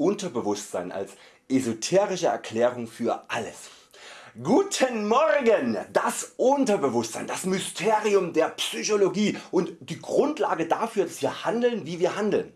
Unterbewusstsein als esoterische Erklärung für alles. Guten Morgen! Das Unterbewusstsein, das Mysterium der Psychologie und die Grundlage dafür dass wir handeln wie wir handeln.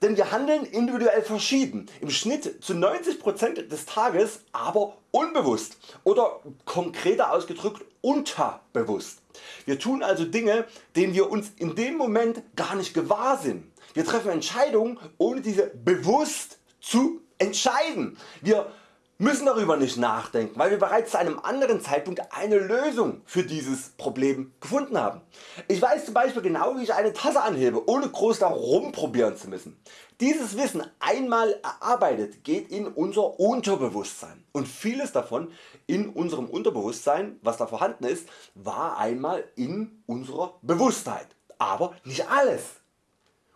Denn wir handeln individuell verschieden, im Schnitt zu 90% des Tages aber unbewusst oder konkreter ausgedrückt unterbewusst. Wir tun also Dinge denen wir uns in dem Moment gar nicht gewahr sind. Wir treffen Entscheidungen ohne diese bewusst zu entscheiden. Wir müssen darüber nicht nachdenken, weil wir bereits zu einem anderen Zeitpunkt eine Lösung für dieses Problem gefunden haben. Ich weiß zum Beispiel genau wie ich eine Tasse anhebe, ohne groß darum probieren zu müssen. Dieses Wissen einmal erarbeitet geht in unser Unterbewusstsein und vieles davon in unserem Unterbewusstsein was da vorhanden ist war einmal in unserer Bewusstheit, aber nicht alles.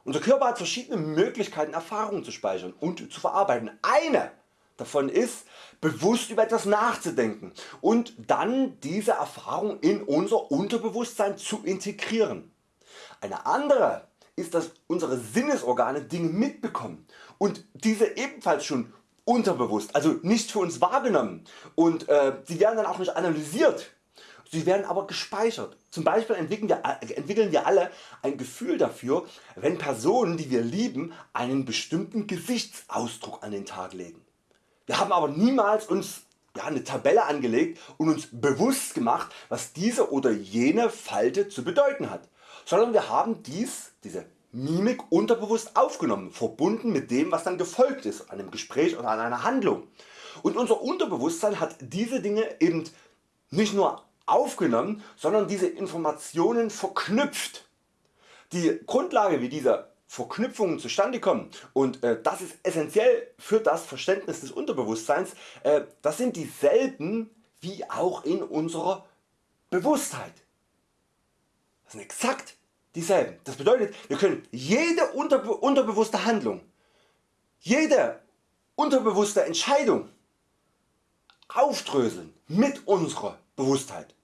Unser Körper hat verschiedene Möglichkeiten Erfahrungen zu speichern und zu verarbeiten. Eine davon ist bewusst über etwas nachzudenken und dann diese Erfahrung in unser Unterbewusstsein zu integrieren. Eine andere ist dass unsere Sinnesorgane Dinge mitbekommen und diese ebenfalls schon unterbewusst, also nicht für uns wahrgenommen und äh, sie werden dann auch nicht analysiert, sie werden aber gespeichert. Zum Beispiel entwickeln wir, entwickeln wir alle ein Gefühl dafür wenn Personen die wir lieben einen bestimmten Gesichtsausdruck an den Tag legen. Wir haben aber niemals uns ja, eine Tabelle angelegt und uns bewusst gemacht was diese oder jene Falte zu bedeuten hat, sondern wir haben dies, diese Mimik unterbewusst aufgenommen, verbunden mit dem was dann gefolgt ist, einem Gespräch oder an einer Handlung. Und unser Unterbewusstsein hat diese Dinge eben nicht nur aufgenommen, sondern diese Informationen verknüpft. Die Grundlage wie diese Verknüpfungen zustande kommen und äh, das ist essentiell für das Verständnis des Unterbewusstseins, äh, das sind dieselben wie auch in unserer Bewusstheit. Das sind exakt dieselben. Das bedeutet wir können jede unterbe unterbewusste Handlung, jede unterbewusste Entscheidung aufdröseln mit unserer Bewusstheit.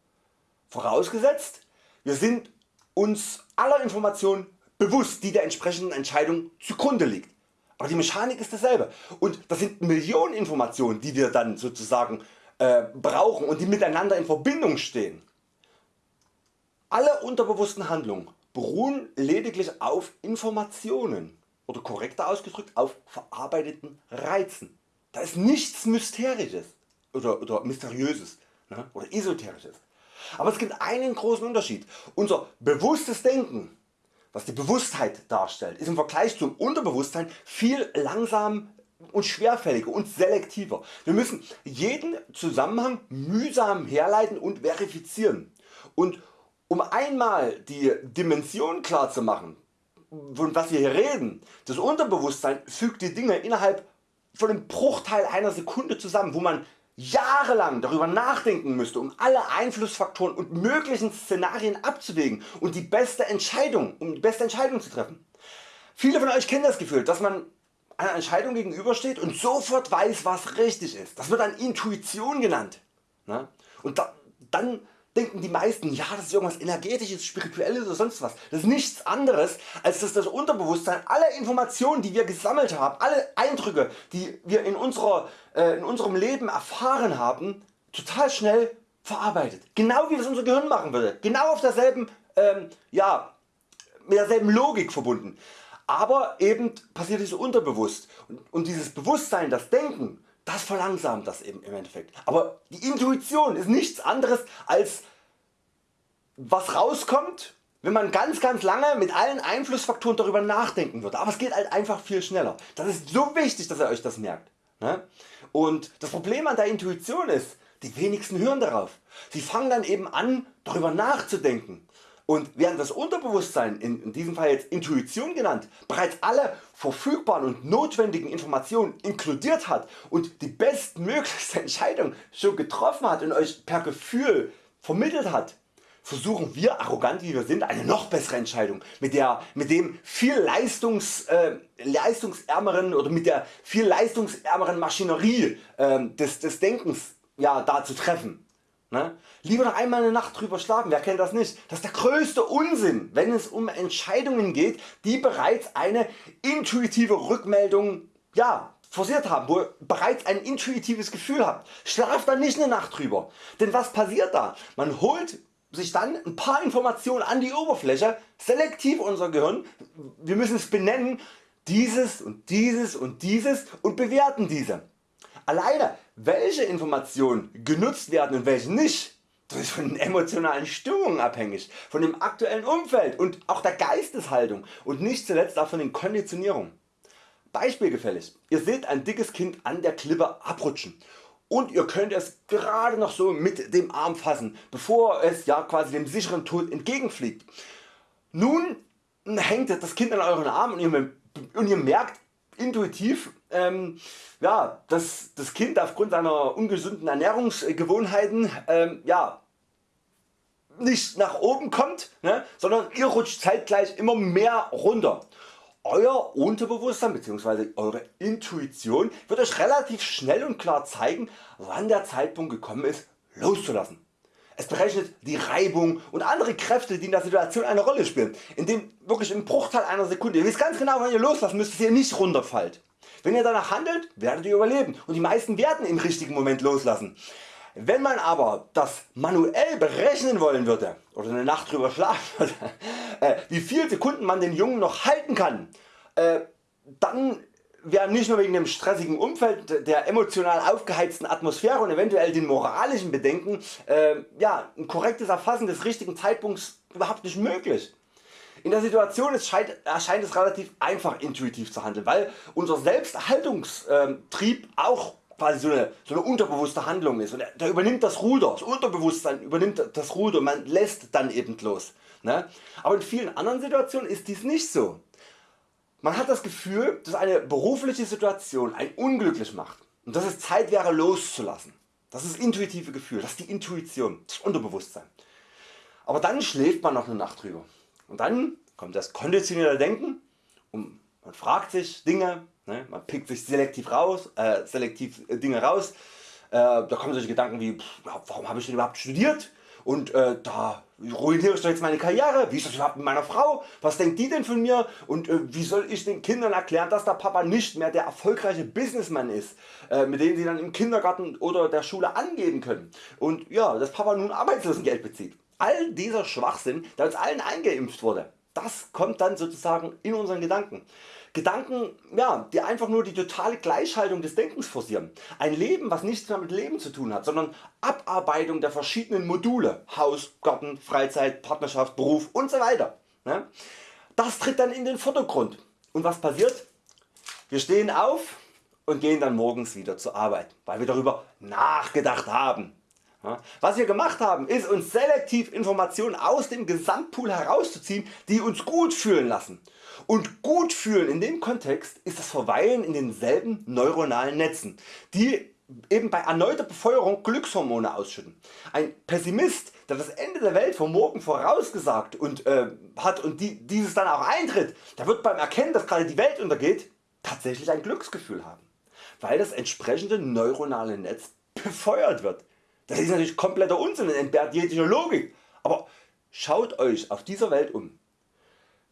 Vorausgesetzt wir sind uns aller Informationen bewusst die der entsprechenden Entscheidung zugrunde liegt. Aber die Mechanik ist dasselbe und das sind Millionen Informationen die wir dann sozusagen äh, brauchen und die miteinander in Verbindung stehen. Alle unterbewussten Handlungen beruhen lediglich auf Informationen oder korrekter ausgedrückt auf verarbeiteten Reizen. Da ist nichts Mysterisches oder, oder Mysteriöses ne, oder Esoterisches. Aber es gibt einen großen Unterschied. Unser bewusstes Denken was die Bewusstheit darstellt, ist im Vergleich zum Unterbewusstsein viel langsam und schwerfälliger und selektiver. Wir müssen jeden Zusammenhang mühsam herleiten und verifizieren. Und um einmal die Dimension klar zu machen, von was wir hier reden, das Unterbewusstsein fügt die Dinge innerhalb von einem Bruchteil einer Sekunde zusammen, wo man jahrelang darüber nachdenken müsste um alle Einflussfaktoren und möglichen Szenarien abzuwägen und die beste Entscheidung, um die beste Entscheidung zu treffen. Viele von Euch kennen das Gefühl dass man einer Entscheidung gegenübersteht und sofort weiß was richtig ist. Das wird dann Intuition genannt. Ne? Und dann denken die meisten ja das ist irgendwas energetisches, spirituelles oder sonst was. Das ist nichts anderes als dass das Unterbewusstsein alle Informationen die wir gesammelt haben, alle Eindrücke die wir in, unserer, äh, in unserem Leben erfahren haben total schnell verarbeitet. Genau wie das unser Gehirn machen würde. Genau auf derselben, ähm, ja, mit derselben Logik verbunden. Aber eben passiert es unterbewusst und, und dieses Bewusstsein, das Denken das verlangsamt das eben im Endeffekt. Aber die Intuition ist nichts anderes als was rauskommt wenn man ganz ganz lange mit allen Einflussfaktoren darüber nachdenken würde. Aber es geht halt einfach viel schneller. Das ist so wichtig dass ihr Euch das merkt. Ne? Und das Problem an der Intuition ist, die wenigsten hören darauf. Sie fangen dann eben an darüber nachzudenken und während das Unterbewusstsein, in diesem Fall jetzt Intuition genannt, bereits alle verfügbaren und notwendigen Informationen inkludiert hat und die bestmöglichste Entscheidung schon getroffen hat und Euch per Gefühl vermittelt hat, versuchen wir arrogant wie wir sind eine noch bessere Entscheidung mit, der, mit dem viel leistungs, äh, leistungsärmeren oder mit der viel leistungsärmeren Maschinerie äh, des, des Denkens ja, da zu treffen. Ne? Lieber noch einmal eine Nacht drüber schlafen, wer kennt das nicht? Das ist der größte Unsinn wenn es um Entscheidungen geht die bereits eine intuitive Rückmeldung ja, forciert haben, wo ihr bereits ein intuitives Gefühl habt, schlaft dann nicht eine Nacht drüber. Denn was passiert da? Man holt sich dann ein paar Informationen an die Oberfläche, selektiv unser Gehirn, wir müssen es benennen, dieses und dieses und dieses und bewerten diese. Alleine welche Informationen genutzt werden und welche nicht, das ist von den emotionalen Stimmungen abhängig, von dem aktuellen Umfeld und auch der Geisteshaltung und nicht zuletzt auch von den Konditionierungen. Beispielgefällig, ihr seht ein dickes Kind an der Klippe abrutschen und ihr könnt es gerade noch so mit dem Arm fassen, bevor es ja quasi dem sicheren Tod entgegenfliegt. Nun hängt das Kind an euren Arm und ihr, und ihr merkt intuitiv, ähm, ja, dass das Kind aufgrund seiner ungesunden Ernährungsgewohnheiten ähm, ja, nicht nach oben kommt, ne, sondern ihr rutscht zeitgleich immer mehr runter. Euer Unterbewusstsein bzw. eure Intuition wird Euch relativ schnell und klar zeigen wann der Zeitpunkt gekommen ist loszulassen. Es berechnet die Reibung und andere Kräfte die in der Situation eine Rolle spielen, indem wirklich im Bruchteil einer Sekunde, ihr wisst ganz genau wann ihr loslassen müsst, dass ihr nicht runterfallt. Wenn ihr danach handelt werdet ihr überleben und die meisten werden im richtigen Moment loslassen. Wenn man aber das manuell berechnen wollen würde oder eine Nacht drüber schlafen würde, äh, wie viele Sekunden man den Jungen noch halten kann, äh, dann wäre nicht nur wegen dem stressigen Umfeld, der emotional aufgeheizten Atmosphäre und eventuell den moralischen Bedenken äh, ja, ein korrektes Erfassen des richtigen Zeitpunkts überhaupt nicht möglich. In der Situation erscheint es relativ einfach intuitiv zu handeln, weil unser Selbsterhaltungstrieb auch quasi so eine, so eine unterbewusste Handlung ist und da übernimmt das Ruder, das Unterbewusstsein übernimmt das Ruder, man lässt dann eben los. Ne? Aber in vielen anderen Situationen ist dies nicht so. Man hat das Gefühl dass eine berufliche Situation einen unglücklich macht und dass es Zeit wäre loszulassen. Das ist das intuitive Gefühl, das ist die Intuition, das Unterbewusstsein. Aber dann schläft man noch eine Nacht drüber und dann kommt das konditionierte Denken und man fragt sich Dinge, Ne? Man pickt sich selektiv raus, äh, selektiv äh, Dinge raus. Äh, da kommen solche Gedanken wie, pff, warum habe ich denn überhaupt studiert? Und äh, da ruiniere ich doch jetzt meine Karriere, wie ist das überhaupt mit meiner Frau, was denkt die denn von mir und äh, wie soll ich den Kindern erklären dass der Papa nicht mehr der erfolgreiche Businessman ist, äh, mit dem sie dann im Kindergarten oder der Schule angeben können und ja, dass Papa nun Arbeitslosengeld bezieht. All dieser Schwachsinn der uns allen eingeimpft wurde, das kommt dann sozusagen in unseren Gedanken. Gedanken, ja, die einfach nur die totale Gleichhaltung des Denkens forcieren. Ein Leben was nichts mehr mit Leben zu tun hat, sondern Abarbeitung der verschiedenen Module, Haus, Garten, Freizeit, Partnerschaft, Beruf usw. So ne? das tritt dann in den Vordergrund. Und was passiert? Wir stehen auf und gehen dann morgens wieder zur Arbeit, weil wir darüber nachgedacht haben. Was wir gemacht haben ist uns selektiv Informationen aus dem Gesamtpool herauszuziehen die uns gut fühlen lassen. Und gut fühlen in dem Kontext ist das Verweilen in denselben neuronalen Netzen, die eben bei erneuter Befeuerung Glückshormone ausschütten. Ein Pessimist der das Ende der Welt vom morgen vorausgesagt und, äh, hat und die, dieses dann auch eintritt, der wird beim Erkennen dass gerade die Welt untergeht tatsächlich ein Glücksgefühl haben, weil das entsprechende neuronale Netz befeuert wird. Das ist natürlich kompletter Unsinn und entbehrt jeglicher Logik, aber schaut Euch auf dieser Welt um,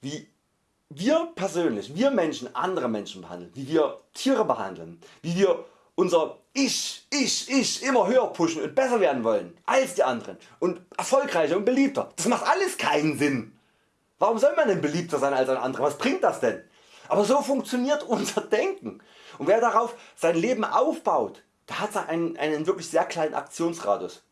wie wir persönlich, wir Menschen andere Menschen behandeln, wie wir Tiere behandeln, wie wir unser Ich, Ich, Ich immer höher pushen und besser werden wollen als die anderen und erfolgreicher und beliebter. Das macht alles keinen Sinn. Warum soll man denn beliebter sein als ein anderer? Was bringt das denn? Aber so funktioniert unser Denken und wer darauf sein Leben aufbaut, der hat einen, einen wirklich sehr kleinen Aktionsradius.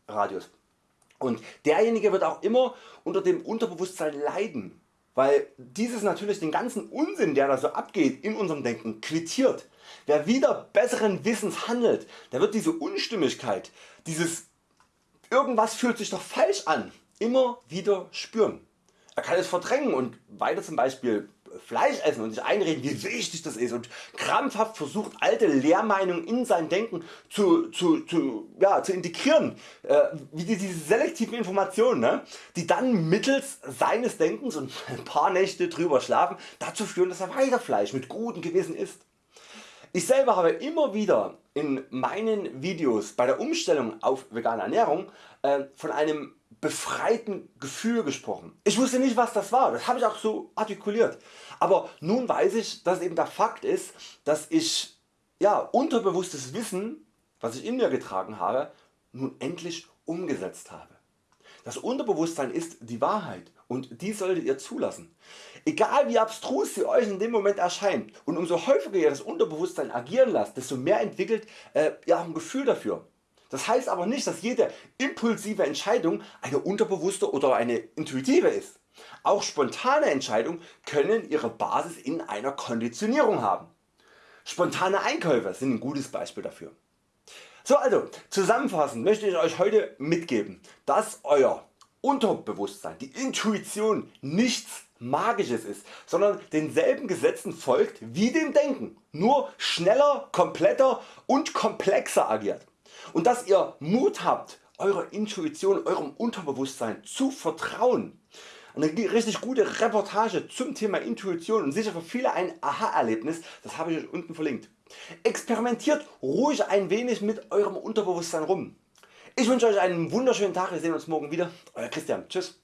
Und derjenige wird auch immer unter dem Unterbewusstsein leiden weil dieses natürlich den ganzen Unsinn der da so abgeht in unserem Denken quittiert. Wer wieder besseren Wissens handelt, der wird diese Unstimmigkeit, dieses irgendwas fühlt sich doch falsch an, immer wieder spüren. Er kann es verdrängen und weiter zum Beispiel Fleisch essen und sich einreden wie wichtig das ist und krampfhaft versucht alte Lehrmeinungen in sein Denken zu, zu, zu, ja, zu integrieren, äh, wie diese selektiven Informationen, ne, die dann mittels seines Denkens und ein paar Nächte drüber schlafen dazu führen dass er weiter Fleisch mit gutem Gewissen isst. Ich selber habe immer wieder in meinen Videos bei der Umstellung auf vegane Ernährung äh, von einem befreiten Gefühl gesprochen. Ich wusste nicht was das war, das habe ich auch so artikuliert. Aber nun weiß ich dass eben der Fakt ist dass ich ja, unterbewusstes Wissen was ich in mir getragen habe, nun endlich umgesetzt habe. Das Unterbewusstsein ist die Wahrheit und die solltet ihr zulassen. Egal wie abstrus sie Euch in dem Moment erscheint und umso häufiger ihr das Unterbewusstsein agieren lasst, desto mehr entwickelt äh, ihr ein Gefühl dafür. Das heißt aber nicht dass jede impulsive Entscheidung eine unterbewusste oder eine intuitive ist. Auch spontane Entscheidungen können ihre Basis in einer Konditionierung haben. Spontane Einkäufe sind ein gutes Beispiel dafür. So also zusammenfassend möchte ich Euch heute mitgeben, dass Euer Unterbewusstsein, die Intuition nichts Magisches ist, sondern denselben Gesetzen folgt wie dem Denken, nur schneller, kompletter und komplexer agiert. Und dass ihr Mut habt eurer Intuition, eurem Unterbewusstsein zu vertrauen. Eine richtig gute Reportage zum Thema Intuition und sicher für viele ein Aha-Erlebnis, das habe ich Euch unten verlinkt. Experimentiert ruhig ein wenig mit Eurem Unterbewusstsein rum. Ich wünsche Euch einen wunderschönen Tag, wir sehen uns morgen wieder. Euer Christian, tschüss.